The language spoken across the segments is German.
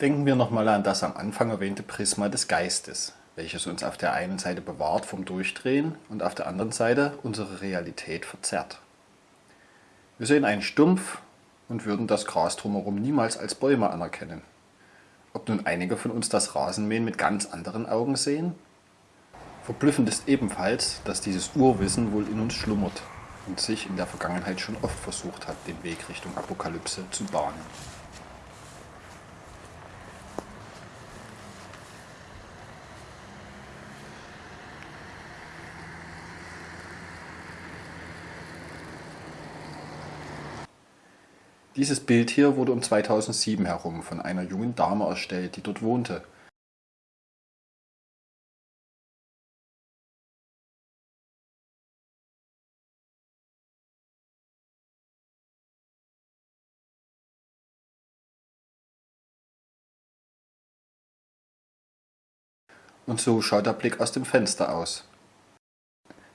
Denken wir nochmal an das am Anfang erwähnte Prisma des Geistes, welches uns auf der einen Seite bewahrt vom Durchdrehen und auf der anderen Seite unsere Realität verzerrt. Wir sehen einen Stumpf und würden das Gras drumherum niemals als Bäume anerkennen. Ob nun einige von uns das Rasenmähen mit ganz anderen Augen sehen? Verblüffend ist ebenfalls, dass dieses Urwissen wohl in uns schlummert und sich in der Vergangenheit schon oft versucht hat, den Weg Richtung Apokalypse zu bahnen. Dieses Bild hier wurde um 2007 herum von einer jungen Dame erstellt, die dort wohnte. Und so schaut der Blick aus dem Fenster aus.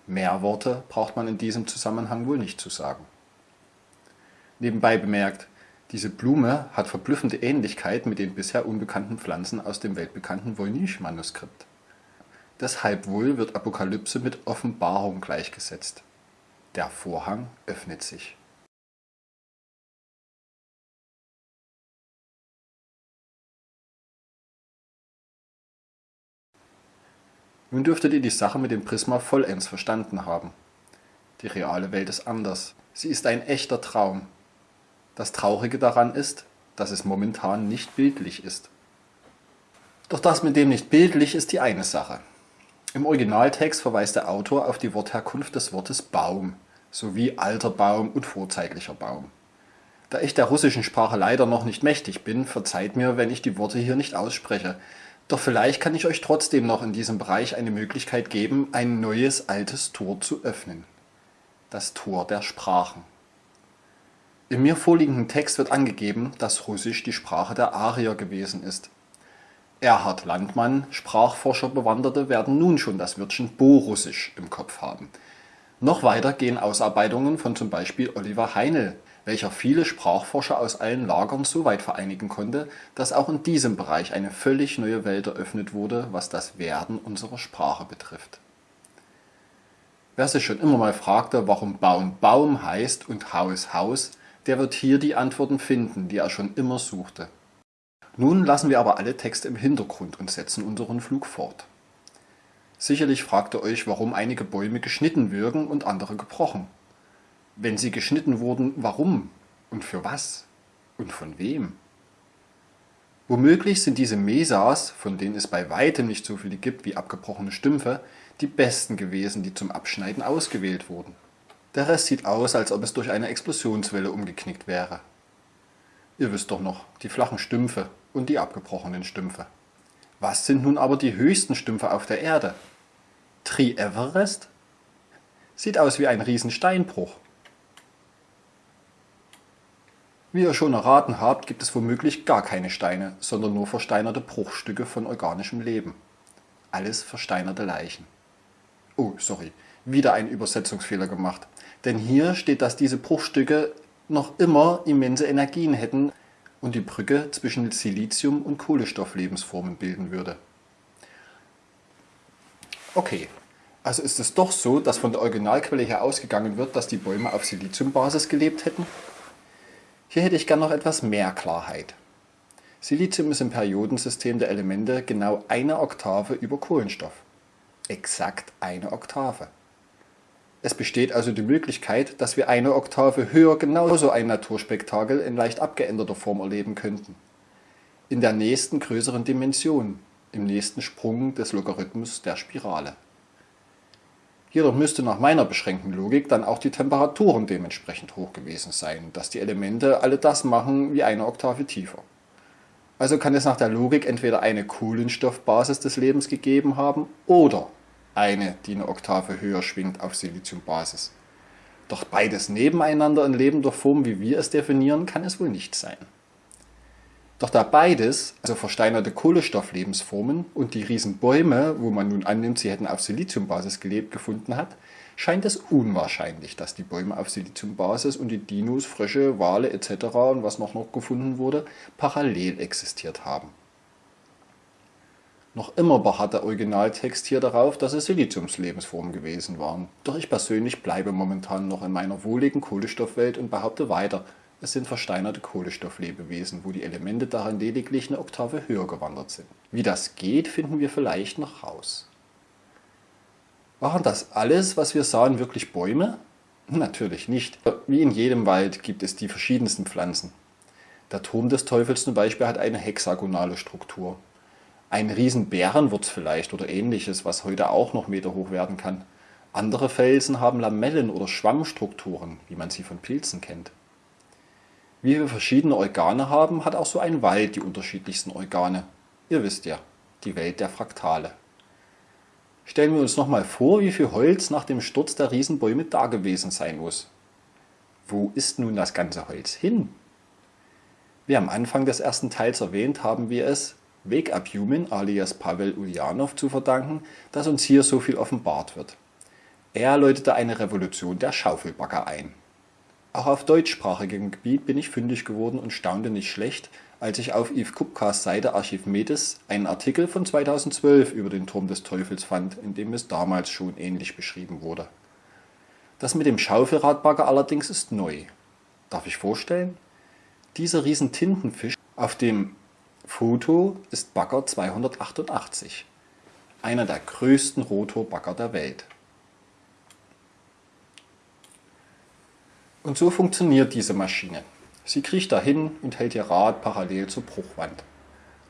Mehr Worte braucht man in diesem Zusammenhang wohl nicht zu sagen. Nebenbei bemerkt, diese Blume hat verblüffende Ähnlichkeit mit den bisher unbekannten Pflanzen aus dem weltbekannten Voynich-Manuskript. Deshalb wohl wird Apokalypse mit Offenbarung gleichgesetzt. Der Vorhang öffnet sich. Nun dürftet ihr die Sache mit dem Prisma vollends verstanden haben. Die reale Welt ist anders. Sie ist ein echter Traum, das Traurige daran ist, dass es momentan nicht bildlich ist. Doch das mit dem nicht bildlich ist die eine Sache. Im Originaltext verweist der Autor auf die Wortherkunft des Wortes Baum sowie alter Baum und vorzeitlicher Baum. Da ich der russischen Sprache leider noch nicht mächtig bin, verzeiht mir, wenn ich die Worte hier nicht ausspreche. Doch vielleicht kann ich euch trotzdem noch in diesem Bereich eine Möglichkeit geben, ein neues altes Tor zu öffnen. Das Tor der Sprachen. Im mir vorliegenden Text wird angegeben, dass Russisch die Sprache der Arier gewesen ist. Erhard Landmann, Sprachforscher Bewanderte werden nun schon das Wörtchen Borussisch im Kopf haben. Noch weiter gehen Ausarbeitungen von zum Beispiel Oliver Heinl, welcher viele Sprachforscher aus allen Lagern so weit vereinigen konnte, dass auch in diesem Bereich eine völlig neue Welt eröffnet wurde, was das Werden unserer Sprache betrifft. Wer sich schon immer mal fragte, warum Baum Baum heißt und Haus Haus, der wird hier die Antworten finden, die er schon immer suchte. Nun lassen wir aber alle Texte im Hintergrund und setzen unseren Flug fort. Sicherlich fragt ihr euch, warum einige Bäume geschnitten wirken und andere gebrochen. Wenn sie geschnitten wurden, warum und für was und von wem? Womöglich sind diese Mesas, von denen es bei weitem nicht so viele gibt wie abgebrochene Stümpfe, die besten gewesen, die zum Abschneiden ausgewählt wurden. Der Rest sieht aus, als ob es durch eine Explosionswelle umgeknickt wäre. Ihr wisst doch noch, die flachen Stümpfe und die abgebrochenen Stümpfe. Was sind nun aber die höchsten Stümpfe auf der Erde? Tri Everest? Sieht aus wie ein Riesensteinbruch. Wie ihr schon erraten habt, gibt es womöglich gar keine Steine, sondern nur versteinerte Bruchstücke von organischem Leben. Alles versteinerte Leichen. Oh, sorry, wieder ein Übersetzungsfehler gemacht. Denn hier steht, dass diese Bruchstücke noch immer immense Energien hätten und die Brücke zwischen Silizium- und Kohlenstofflebensformen bilden würde. Okay, also ist es doch so, dass von der Originalquelle her ausgegangen wird, dass die Bäume auf Siliziumbasis gelebt hätten? Hier hätte ich gern noch etwas mehr Klarheit. Silizium ist im Periodensystem der Elemente genau eine Oktave über Kohlenstoff. Exakt eine Oktave. Es besteht also die Möglichkeit, dass wir eine Oktave höher genauso ein Naturspektakel in leicht abgeänderter Form erleben könnten. In der nächsten größeren Dimension, im nächsten Sprung des Logarithmus der Spirale. Jedoch müsste nach meiner beschränkten Logik dann auch die Temperaturen dementsprechend hoch gewesen sein, dass die Elemente alle das machen wie eine Oktave tiefer. Also kann es nach der Logik entweder eine Kohlenstoffbasis des Lebens gegeben haben oder eine, die eine Oktave höher schwingt auf Siliziumbasis. Doch beides nebeneinander in lebender Form, wie wir es definieren, kann es wohl nicht sein. Doch da beides, also versteinerte Kohlenstofflebensformen und die Riesenbäume, wo man nun annimmt, sie hätten auf Siliziumbasis gelebt, gefunden hat, scheint es unwahrscheinlich, dass die Bäume auf Siliziumbasis und die Dinos, Frösche, Wale etc. und was noch, noch gefunden wurde, parallel existiert haben. Noch immer beharrt der Originaltext hier darauf, dass es Siliziumslebensformen gewesen waren. Doch ich persönlich bleibe momentan noch in meiner wohligen Kohlenstoffwelt und behaupte weiter, es sind versteinerte Kohlenstofflebewesen, wo die Elemente darin lediglich eine Oktave höher gewandert sind. Wie das geht, finden wir vielleicht noch raus. Waren das alles, was wir sahen, wirklich Bäume? Natürlich nicht. Wie in jedem Wald gibt es die verschiedensten Pflanzen. Der Turm des Teufels zum Beispiel hat eine hexagonale Struktur. Ein Riesenbärenwurz vielleicht oder ähnliches, was heute auch noch meterhoch werden kann. Andere Felsen haben Lamellen oder Schwammstrukturen, wie man sie von Pilzen kennt. Wie wir verschiedene Organe haben, hat auch so ein Wald die unterschiedlichsten Organe. Ihr wisst ja, die Welt der Fraktale. Stellen wir uns nochmal vor, wie viel Holz nach dem Sturz der Riesenbäume da gewesen sein muss. Wo ist nun das ganze Holz hin? Wie am Anfang des ersten Teils erwähnt, haben wir es Wake Up Human alias Pavel Ulyanov zu verdanken, dass uns hier so viel offenbart wird. Er läutete eine Revolution der Schaufelbagger ein. Auch auf deutschsprachigem Gebiet bin ich fündig geworden und staunte nicht schlecht, als ich auf Yves Kupkas Seite Archiv Medes einen Artikel von 2012 über den Turm des Teufels fand, in dem es damals schon ähnlich beschrieben wurde. Das mit dem Schaufelradbagger allerdings ist neu. Darf ich vorstellen? Dieser riesen Tintenfisch auf dem Foto ist Bagger 288, einer der größten Rotorbagger der Welt. Und so funktioniert diese Maschine. Sie kriecht dahin und hält ihr Rad parallel zur Bruchwand.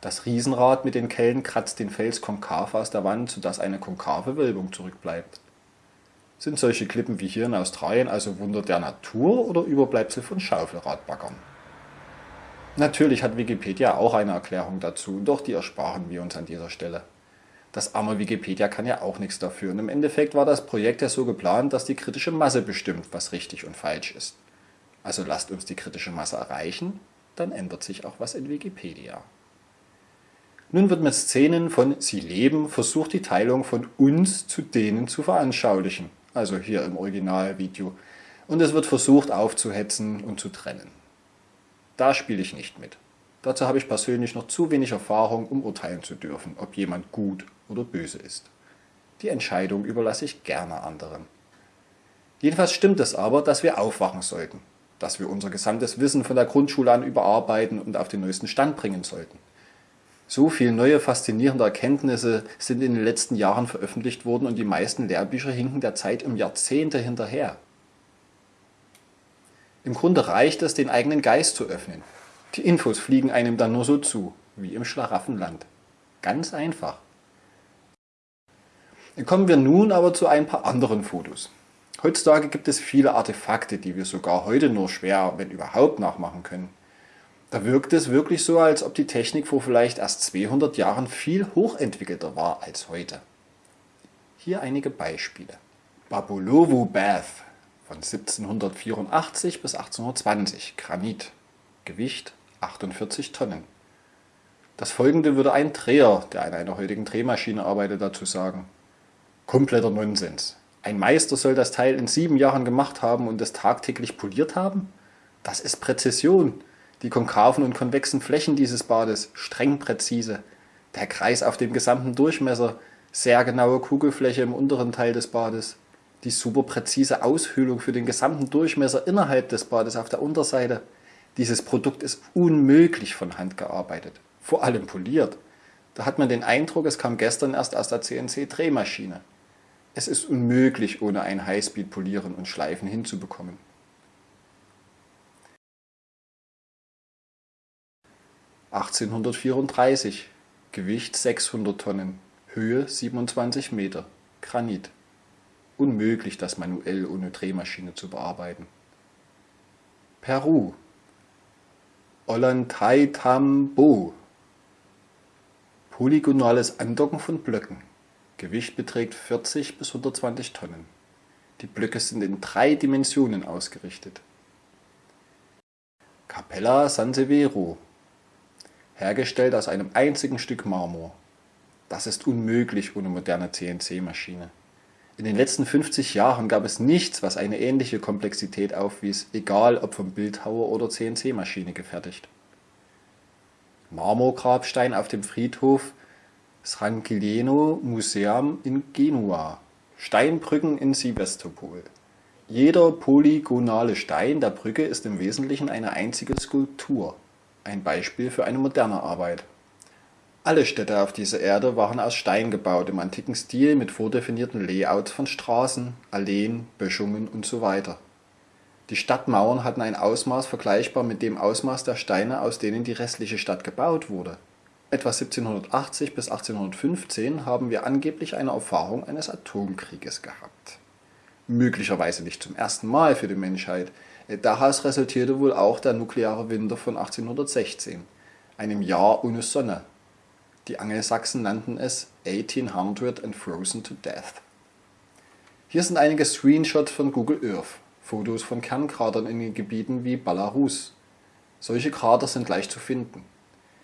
Das Riesenrad mit den Kellen kratzt den Fels konkav aus der Wand, sodass eine konkave Wölbung zurückbleibt. Sind solche Klippen wie hier in Australien also Wunder der Natur oder Überbleibsel von Schaufelradbaggern? Natürlich hat Wikipedia auch eine Erklärung dazu, doch die ersparen wir uns an dieser Stelle. Das arme Wikipedia kann ja auch nichts dafür und im Endeffekt war das Projekt ja so geplant, dass die kritische Masse bestimmt, was richtig und falsch ist. Also lasst uns die kritische Masse erreichen, dann ändert sich auch was in Wikipedia. Nun wird mit Szenen von Sie leben versucht, die Teilung von uns zu denen zu veranschaulichen, also hier im Originalvideo, und es wird versucht aufzuhetzen und zu trennen. Da spiele ich nicht mit. Dazu habe ich persönlich noch zu wenig Erfahrung, um urteilen zu dürfen, ob jemand gut oder böse ist. Die Entscheidung überlasse ich gerne anderen. Jedenfalls stimmt es aber, dass wir aufwachen sollten, dass wir unser gesamtes Wissen von der Grundschule an überarbeiten und auf den neuesten Stand bringen sollten. So viele neue faszinierende Erkenntnisse sind in den letzten Jahren veröffentlicht worden und die meisten Lehrbücher hinken der Zeit um Jahrzehnte hinterher. Im Grunde reicht es, den eigenen Geist zu öffnen. Die Infos fliegen einem dann nur so zu, wie im Schlaraffenland. Ganz einfach. Kommen wir nun aber zu ein paar anderen Fotos. Heutzutage gibt es viele Artefakte, die wir sogar heute nur schwer, wenn überhaupt, nachmachen können. Da wirkt es wirklich so, als ob die Technik vor vielleicht erst 200 Jahren viel hochentwickelter war als heute. Hier einige Beispiele. Babulovo Bath von 1784 bis 1820, Granit, Gewicht 48 Tonnen. Das folgende würde ein Dreher, der an einer heutigen Drehmaschine arbeitet, dazu sagen. Kompletter Nonsens. Ein Meister soll das Teil in sieben Jahren gemacht haben und es tagtäglich poliert haben? Das ist Präzision. Die konkaven und konvexen Flächen dieses Bades, streng präzise. Der Kreis auf dem gesamten Durchmesser, sehr genaue Kugelfläche im unteren Teil des Bades, die super präzise Aushöhlung für den gesamten Durchmesser innerhalb des Bades auf der Unterseite. Dieses Produkt ist unmöglich von Hand gearbeitet, vor allem poliert. Da hat man den Eindruck, es kam gestern erst aus der CNC-Drehmaschine. Es ist unmöglich, ohne ein Highspeed-Polieren und Schleifen hinzubekommen. (1834) Gewicht 600 Tonnen, Höhe 27 Meter, Granit Unmöglich, das manuell ohne Drehmaschine zu bearbeiten. Peru Ollantaytambo Polygonales Andocken von Blöcken. Gewicht beträgt 40 bis 120 Tonnen. Die Blöcke sind in drei Dimensionen ausgerichtet. Capella San Severo Hergestellt aus einem einzigen Stück Marmor. Das ist unmöglich ohne moderne CNC-Maschine. In den letzten 50 Jahren gab es nichts, was eine ähnliche Komplexität aufwies, egal ob vom Bildhauer oder CNC-Maschine gefertigt. Marmorgrabstein auf dem Friedhof Sranchileno Museum in Genua. Steinbrücken in Sevastopol. Jeder polygonale Stein der Brücke ist im Wesentlichen eine einzige Skulptur, ein Beispiel für eine moderne Arbeit. Alle Städte auf dieser Erde waren aus Stein gebaut im antiken Stil mit vordefinierten Layouts von Straßen, Alleen, Böschungen usw. Die Stadtmauern hatten ein Ausmaß vergleichbar mit dem Ausmaß der Steine, aus denen die restliche Stadt gebaut wurde. Etwa 1780 bis 1815 haben wir angeblich eine Erfahrung eines Atomkrieges gehabt. Möglicherweise nicht zum ersten Mal für die Menschheit. Daraus resultierte wohl auch der nukleare Winter von 1816, einem Jahr ohne Sonne die Angelsachsen nannten es 1800 and frozen to death. Hier sind einige Screenshots von Google Earth, Fotos von Kernkratern in Gebieten wie Belarus. Solche Krater sind leicht zu finden.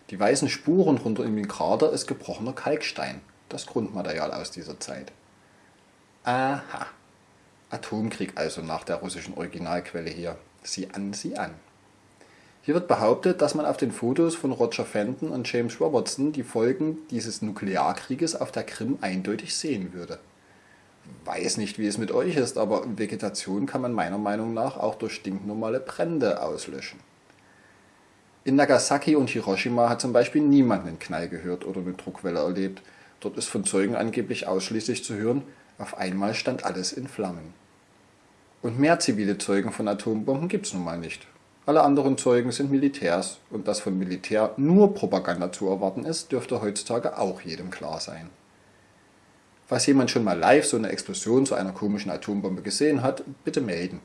Die weißen Spuren runter in den Krater ist gebrochener Kalkstein, das Grundmaterial aus dieser Zeit. Aha. Atomkrieg also nach der russischen Originalquelle hier. Sieh an, sieh an. Hier wird behauptet, dass man auf den Fotos von Roger Fenton und James Robertson die Folgen dieses Nuklearkrieges auf der Krim eindeutig sehen würde. Weiß nicht, wie es mit euch ist, aber Vegetation kann man meiner Meinung nach auch durch stinknormale Brände auslöschen. In Nagasaki und Hiroshima hat zum Beispiel niemand einen Knall gehört oder eine Druckwelle erlebt. Dort ist von Zeugen angeblich ausschließlich zu hören, auf einmal stand alles in Flammen. Und mehr zivile Zeugen von Atombomben gibt's nun mal nicht. Alle anderen Zeugen sind Militärs und dass von Militär nur Propaganda zu erwarten ist, dürfte heutzutage auch jedem klar sein. Falls jemand schon mal live so eine Explosion zu einer komischen Atombombe gesehen hat, bitte melden.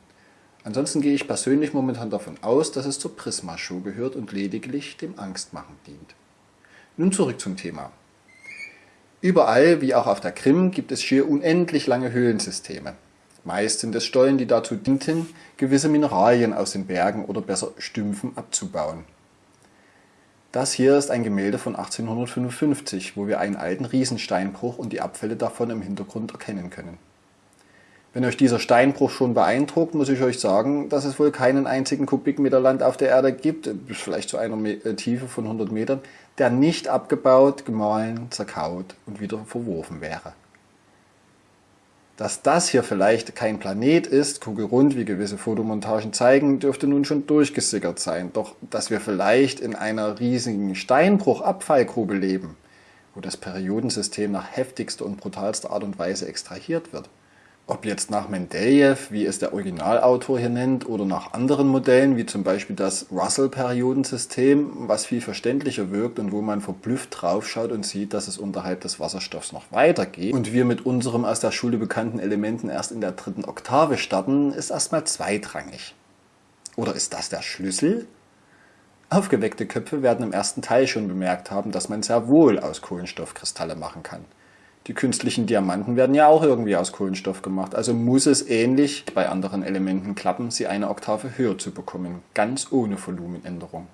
Ansonsten gehe ich persönlich momentan davon aus, dass es zur Prisma-Show gehört und lediglich dem Angstmachen dient. Nun zurück zum Thema. Überall, wie auch auf der Krim, gibt es schier unendlich lange Höhlensysteme. Meist sind es Stollen, die dazu dienten, gewisse Mineralien aus den Bergen oder besser Stümpfen abzubauen. Das hier ist ein Gemälde von 1855, wo wir einen alten Riesensteinbruch und die Abfälle davon im Hintergrund erkennen können. Wenn euch dieser Steinbruch schon beeindruckt, muss ich euch sagen, dass es wohl keinen einzigen Kubikmeter Land auf der Erde gibt, vielleicht zu einer äh, Tiefe von 100 Metern, der nicht abgebaut, gemahlen, zerkaut und wieder verworfen wäre. Dass das hier vielleicht kein Planet ist, kugelrund, wie gewisse Fotomontagen zeigen, dürfte nun schon durchgesickert sein. Doch dass wir vielleicht in einer riesigen Steinbruchabfallgrube leben, wo das Periodensystem nach heftigster und brutalster Art und Weise extrahiert wird, ob jetzt nach Mendeleev, wie es der Originalautor hier nennt, oder nach anderen Modellen, wie zum Beispiel das Russell-Periodensystem, was viel verständlicher wirkt und wo man verblüfft draufschaut und sieht, dass es unterhalb des Wasserstoffs noch weitergeht und wir mit unserem aus der Schule bekannten Elementen erst in der dritten Oktave starten, ist erstmal zweitrangig. Oder ist das der Schlüssel? Aufgeweckte Köpfe werden im ersten Teil schon bemerkt haben, dass man sehr wohl aus Kohlenstoffkristalle machen kann. Die künstlichen Diamanten werden ja auch irgendwie aus Kohlenstoff gemacht, also muss es ähnlich bei anderen Elementen klappen, sie eine Oktave höher zu bekommen, ganz ohne Volumenänderung.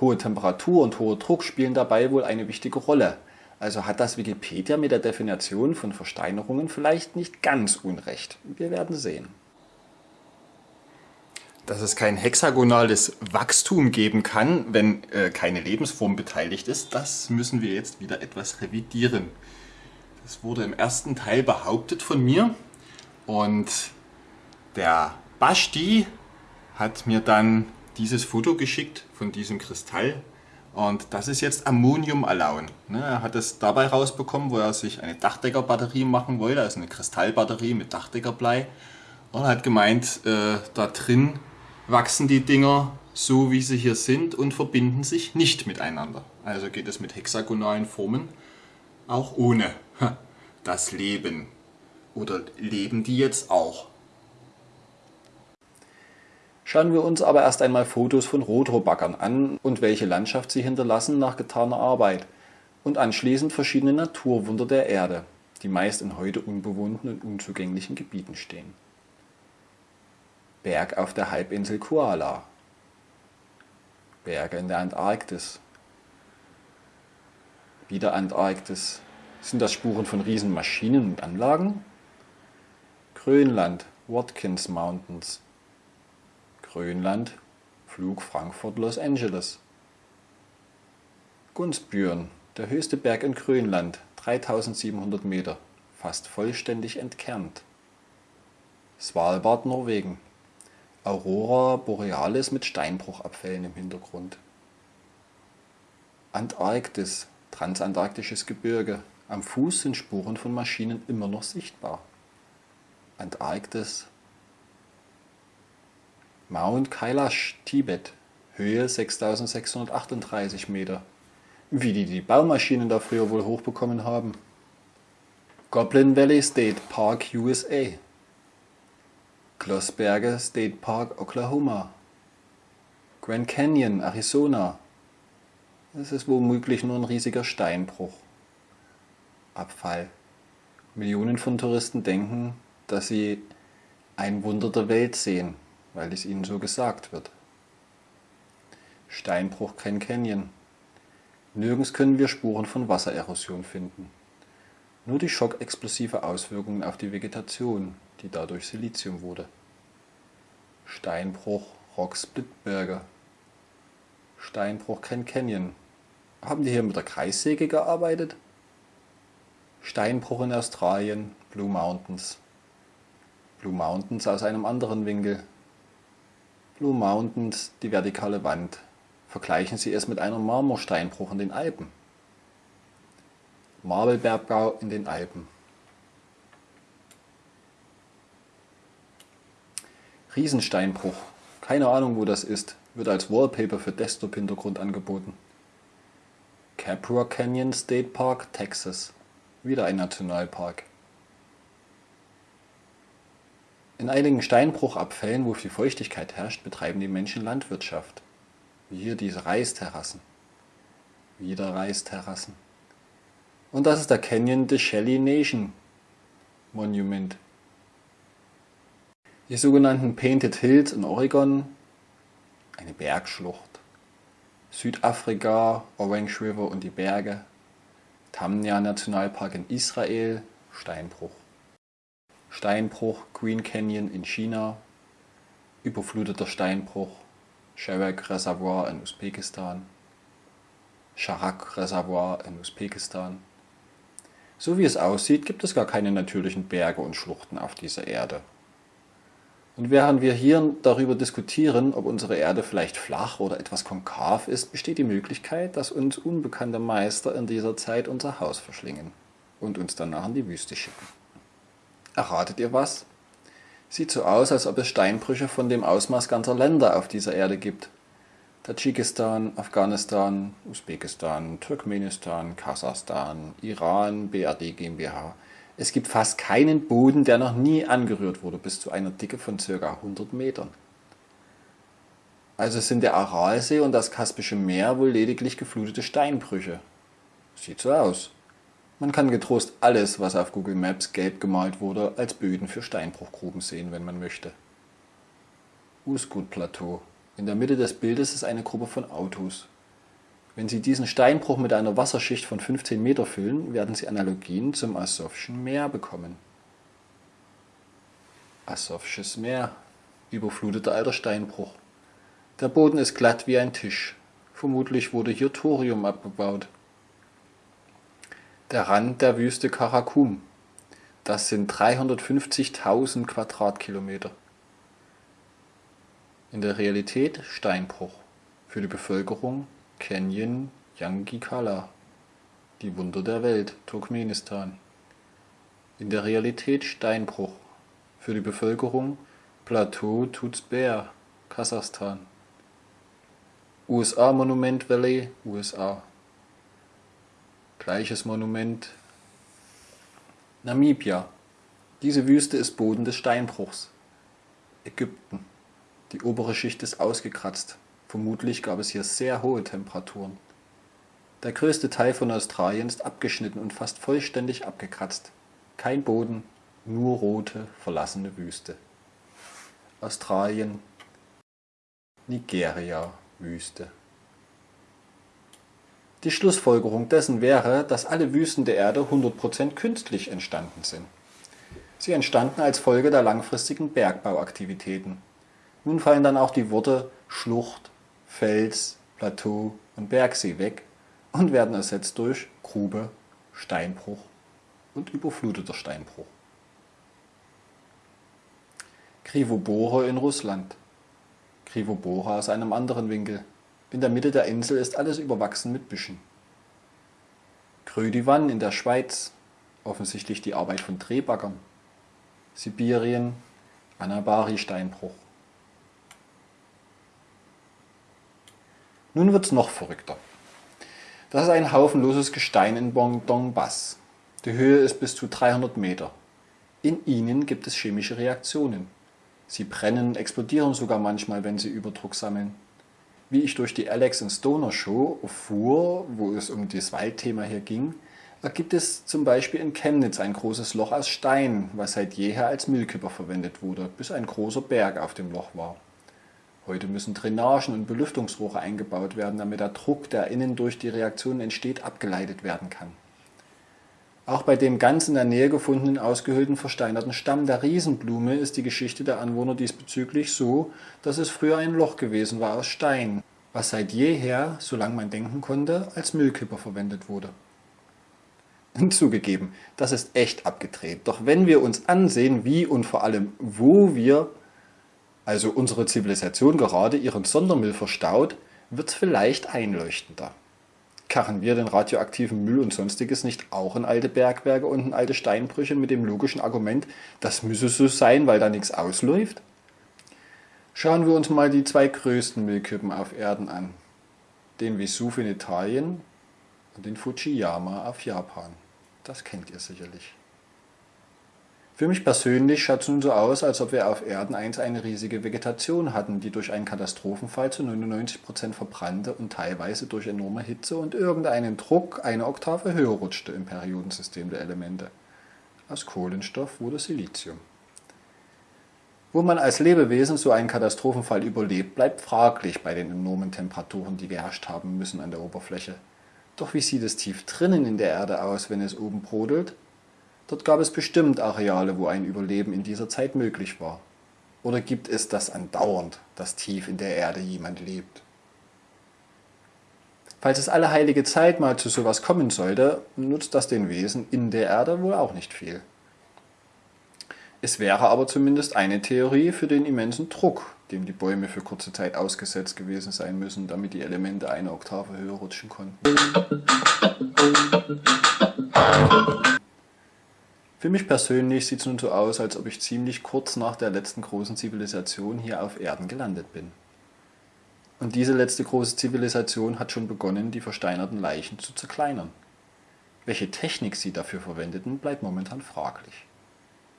Hohe Temperatur und hoher Druck spielen dabei wohl eine wichtige Rolle. Also hat das Wikipedia mit der Definition von Versteinerungen vielleicht nicht ganz unrecht. Wir werden sehen. Dass es kein hexagonales Wachstum geben kann, wenn äh, keine Lebensform beteiligt ist, das müssen wir jetzt wieder etwas revidieren. Das wurde im ersten Teil behauptet von mir und der Basti hat mir dann dieses Foto geschickt von diesem Kristall und das ist jetzt Ammonium-Alaun. Ne, er hat es dabei rausbekommen, wo er sich eine Dachdeckerbatterie machen wollte, also eine Kristallbatterie mit Dachdeckerblei. Und hat gemeint, äh, da drin wachsen die Dinger so, wie sie hier sind und verbinden sich nicht miteinander. Also geht es mit hexagonalen Formen auch ohne das Leben. Oder leben die jetzt auch? Schauen wir uns aber erst einmal Fotos von Rotorbackern an und welche Landschaft sie hinterlassen nach getaner Arbeit. Und anschließend verschiedene Naturwunder der Erde, die meist in heute unbewohnten und unzugänglichen Gebieten stehen. Berg auf der Halbinsel Koala. Berge in der Antarktis. Wieder Antarktis. Sind das Spuren von Riesenmaschinen und Anlagen? Grönland, Watkins Mountains. Grönland, Flug Frankfurt-Los Angeles. Gunzbjörn, der höchste Berg in Grönland, 3700 Meter, fast vollständig entkernt. Svalbard, Norwegen. Aurora Borealis mit Steinbruchabfällen im Hintergrund. Antarktis, transantarktisches Gebirge. Am Fuß sind Spuren von Maschinen immer noch sichtbar. Antarktis. Mount Kailash, Tibet. Höhe 6638 Meter. Wie die die Baumaschinen da früher wohl hochbekommen haben. Goblin Valley State Park, USA. Glossberge State Park, Oklahoma. Grand Canyon, Arizona. Es ist womöglich nur ein riesiger Steinbruch. Abfall. Millionen von Touristen denken, dass sie ein Wunder der Welt sehen, weil es ihnen so gesagt wird. Steinbruch Grand Canyon. Nirgends können wir Spuren von Wassererosion finden. Nur die schockexplosive Auswirkungen auf die Vegetation, die dadurch Silizium wurde. Steinbruch Rock Splitberger. Steinbruch Grand Canyon. Haben die hier mit der Kreissäge gearbeitet? Steinbruch in Australien, Blue Mountains. Blue Mountains aus einem anderen Winkel. Blue Mountains, die vertikale Wand, Vergleichen Sie es mit einem Marmorsteinbruch in den Alpen. Marvelbergbau in den Alpen. Riesensteinbruch. Keine Ahnung, wo das ist. Wird als Wallpaper für Desktop-Hintergrund angeboten. Capra Canyon State Park, Texas. Wieder ein Nationalpark. In einigen Steinbruchabfällen, wo viel Feuchtigkeit herrscht, betreiben die Menschen Landwirtschaft. Wie hier diese Reisterrassen. Wieder Reisterrassen. Und das ist der Canyon de Shelly Nation Monument. Die sogenannten Painted Hills in Oregon, eine Bergschlucht. Südafrika, Orange River und die Berge. Tamnia Nationalpark in Israel, Steinbruch. Steinbruch, Green Canyon in China, überfluteter Steinbruch, Sherek Reservoir in Usbekistan, Sharak Reservoir in Usbekistan. So wie es aussieht, gibt es gar keine natürlichen Berge und Schluchten auf dieser Erde. Und während wir hier darüber diskutieren, ob unsere Erde vielleicht flach oder etwas konkav ist, besteht die Möglichkeit, dass uns unbekannte Meister in dieser Zeit unser Haus verschlingen und uns danach in die Wüste schicken. Erratet ihr was? Sieht so aus, als ob es Steinbrüche von dem Ausmaß ganzer Länder auf dieser Erde gibt. Tadschikistan, Afghanistan, Usbekistan, Turkmenistan, Kasachstan, Iran, BRD GmbH. Es gibt fast keinen Boden, der noch nie angerührt wurde, bis zu einer Dicke von ca. 100 Metern. Also sind der Aralsee und das Kaspische Meer wohl lediglich geflutete Steinbrüche. Sieht so aus. Man kann getrost alles, was auf Google Maps gelb gemalt wurde, als Böden für Steinbruchgruben sehen, wenn man möchte. Uskut-Plateau. In der Mitte des Bildes ist eine Gruppe von Autos. Wenn Sie diesen Steinbruch mit einer Wasserschicht von 15 Meter füllen, werden Sie Analogien zum Asowschen Meer bekommen. Asowsches Meer. Überfluteter alter Steinbruch. Der Boden ist glatt wie ein Tisch. Vermutlich wurde hier Thorium abgebaut der Rand der Wüste Karakum. Das sind 350.000 Quadratkilometer. In der Realität Steinbruch. Für die Bevölkerung Canyon Yangikala. Die Wunder der Welt, Turkmenistan. In der Realität Steinbruch. Für die Bevölkerung Plateau Tutsber, Kasachstan. USA Monument Valley, USA. Gleiches Monument. Namibia. Diese Wüste ist Boden des Steinbruchs. Ägypten. Die obere Schicht ist ausgekratzt. Vermutlich gab es hier sehr hohe Temperaturen. Der größte Teil von Australien ist abgeschnitten und fast vollständig abgekratzt. Kein Boden, nur rote, verlassene Wüste. Australien, Nigeria, Wüste. Die Schlussfolgerung dessen wäre, dass alle Wüsten der Erde 100% künstlich entstanden sind. Sie entstanden als Folge der langfristigen Bergbauaktivitäten. Nun fallen dann auch die Worte Schlucht, Fels, Plateau und Bergsee weg und werden ersetzt durch Grube, Steinbruch und überfluteter Steinbruch. Krivobore in Russland. Krivobora aus einem anderen Winkel. In der Mitte der Insel ist alles überwachsen mit Büschen. Grödivan in der Schweiz. Offensichtlich die Arbeit von Drehbaggern. Sibirien, Anabari-Steinbruch. Nun wird's noch verrückter. Das ist ein haufenloses Gestein in Dongbas. Die Höhe ist bis zu 300 Meter. In ihnen gibt es chemische Reaktionen. Sie brennen, explodieren sogar manchmal, wenn sie Überdruck sammeln. Wie ich durch die Alex and Stoner Show erfuhr, wo es um das Waldthema hier ging, da gibt es zum Beispiel in Chemnitz ein großes Loch aus Stein, was seit jeher als Müllkipper verwendet wurde, bis ein großer Berg auf dem Loch war. Heute müssen Drainagen und Belüftungsrohre eingebaut werden, damit der Druck, der innen durch die Reaktion entsteht, abgeleitet werden kann. Auch bei dem ganz in der Nähe gefundenen ausgehöhlten versteinerten Stamm der Riesenblume ist die Geschichte der Anwohner diesbezüglich so, dass es früher ein Loch gewesen war aus Stein, was seit jeher, solange man denken konnte, als Müllkipper verwendet wurde. Zugegeben, das ist echt abgedreht. Doch wenn wir uns ansehen, wie und vor allem wo wir, also unsere Zivilisation gerade ihren Sondermüll verstaut, wird es vielleicht einleuchtender karren wir den radioaktiven Müll und sonstiges nicht auch in alte Bergwerke und in alte Steinbrüche mit dem logischen Argument, das müsse so sein, weil da nichts ausläuft? Schauen wir uns mal die zwei größten Müllkippen auf Erden an. Den Vesuv in Italien und den Fujiyama auf Japan. Das kennt ihr sicherlich. Für mich persönlich schaut es nun so aus, als ob wir auf Erden einst eine riesige Vegetation hatten, die durch einen Katastrophenfall zu 99% verbrannte und teilweise durch enorme Hitze und irgendeinen Druck eine Oktave höher rutschte im Periodensystem der Elemente. Aus Kohlenstoff wurde Silizium. Wo man als Lebewesen so einen Katastrophenfall überlebt, bleibt fraglich bei den enormen Temperaturen, die geherrscht haben müssen an der Oberfläche. Doch wie sieht es tief drinnen in der Erde aus, wenn es oben brodelt? Dort gab es bestimmt Areale, wo ein Überleben in dieser Zeit möglich war. Oder gibt es das andauernd, dass tief in der Erde jemand lebt? Falls es alle heilige Zeit mal zu sowas kommen sollte, nutzt das den Wesen in der Erde wohl auch nicht viel. Es wäre aber zumindest eine Theorie für den immensen Druck, dem die Bäume für kurze Zeit ausgesetzt gewesen sein müssen, damit die Elemente eine Oktave höher rutschen konnten. Für mich persönlich sieht es nun so aus, als ob ich ziemlich kurz nach der letzten großen Zivilisation hier auf Erden gelandet bin. Und diese letzte große Zivilisation hat schon begonnen, die versteinerten Leichen zu zerkleinern. Welche Technik sie dafür verwendeten, bleibt momentan fraglich.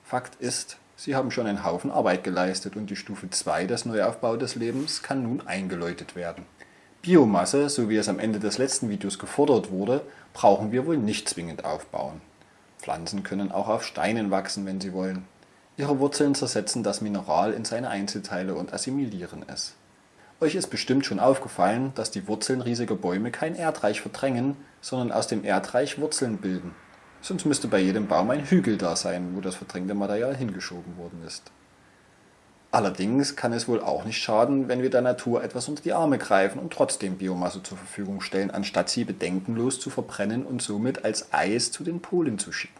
Fakt ist, sie haben schon einen Haufen Arbeit geleistet und die Stufe 2 des Neuaufbau des Lebens kann nun eingeläutet werden. Biomasse, so wie es am Ende des letzten Videos gefordert wurde, brauchen wir wohl nicht zwingend aufbauen. Pflanzen können auch auf Steinen wachsen, wenn sie wollen. Ihre Wurzeln zersetzen das Mineral in seine Einzelteile und assimilieren es. Euch ist bestimmt schon aufgefallen, dass die Wurzeln riesiger Bäume kein Erdreich verdrängen, sondern aus dem Erdreich Wurzeln bilden. Sonst müsste bei jedem Baum ein Hügel da sein, wo das verdrängte Material hingeschoben worden ist. Allerdings kann es wohl auch nicht schaden, wenn wir der Natur etwas unter die Arme greifen und trotzdem Biomasse zur Verfügung stellen, anstatt sie bedenkenlos zu verbrennen und somit als Eis zu den Polen zu schicken.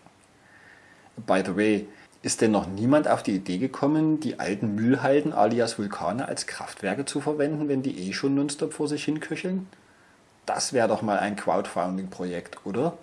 By the way, ist denn noch niemand auf die Idee gekommen, die alten Müllhalden alias Vulkane als Kraftwerke zu verwenden, wenn die eh schon nonstop vor sich hin köcheln? Das wäre doch mal ein Crowdfunding-Projekt, oder?